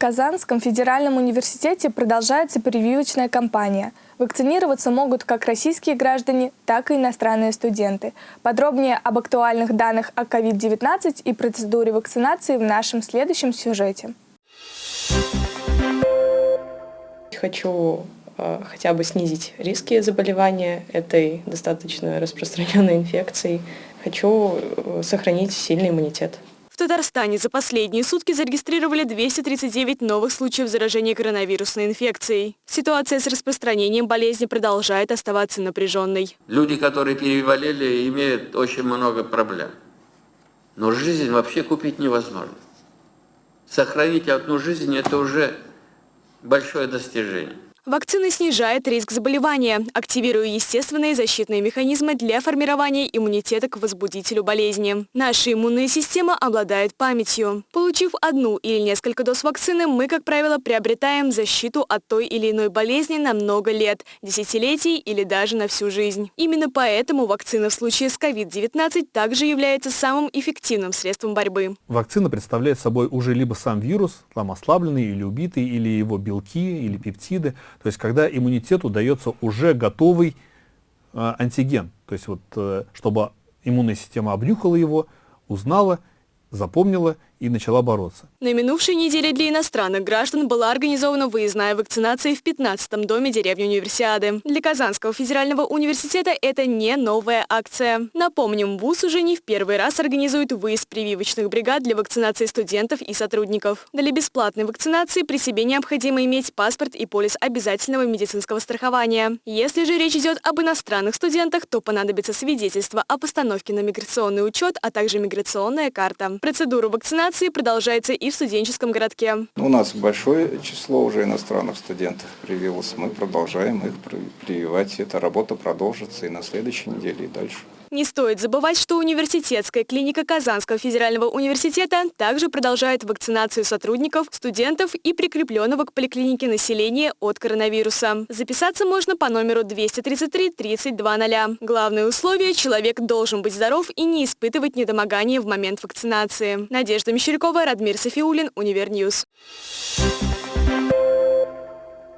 Казанском федеральном университете продолжается прививочная кампания. Вакцинироваться могут как российские граждане, так и иностранные студенты. Подробнее об актуальных данных о COVID-19 и процедуре вакцинации в нашем следующем сюжете. Хочу э, хотя бы снизить риски заболевания этой достаточно распространенной инфекцией. Хочу э, сохранить сильный иммунитет. Татарстане за последние сутки зарегистрировали 239 новых случаев заражения коронавирусной инфекцией. Ситуация с распространением болезни продолжает оставаться напряженной. Люди, которые переболели, имеют очень много проблем. Но жизнь вообще купить невозможно. Сохранить одну жизнь – это уже большое достижение. Вакцина снижает риск заболевания, активируя естественные защитные механизмы для формирования иммунитета к возбудителю болезни. Наша иммунная система обладает памятью. Получив одну или несколько доз вакцины, мы, как правило, приобретаем защиту от той или иной болезни на много лет, десятилетий или даже на всю жизнь. Именно поэтому вакцина в случае с COVID-19 также является самым эффективным средством борьбы. Вакцина представляет собой уже либо сам вирус, там ослабленный или убитый, или его белки, или пептиды – то есть когда иммунитету дается уже готовый э, антиген, то есть вот, э, чтобы иммунная система обнюхала его, узнала, запомнила и начала бороться. На минувшей неделе для иностранных граждан была организована выездная вакцинация в 15-м доме деревни Универсиады. Для Казанского федерального университета это не новая акция. Напомним, ВУЗ уже не в первый раз организует выезд прививочных бригад для вакцинации студентов и сотрудников. Для бесплатной вакцинации при себе необходимо иметь паспорт и полис обязательного медицинского страхования. Если же речь идет об иностранных студентах, то понадобится свидетельство о постановке на миграционный учет, а также миграционная карта. Процедуру вакцинации вакцинации продолжается и в студенческом городке. У нас большое число уже иностранных студентов привилось. Мы продолжаем их прививать. Эта работа продолжится и на следующей неделе, и дальше. Не стоит забывать, что университетская клиника Казанского федерального университета также продолжает вакцинацию сотрудников, студентов и прикрепленного к поликлинике населения от коронавируса. Записаться можно по номеру 233 3200. Главное условие – человек должен быть здоров и не испытывать недомогания в момент вакцинации. Надежда Мещерякова, Радмир Софиулин, Универньюз. Thank.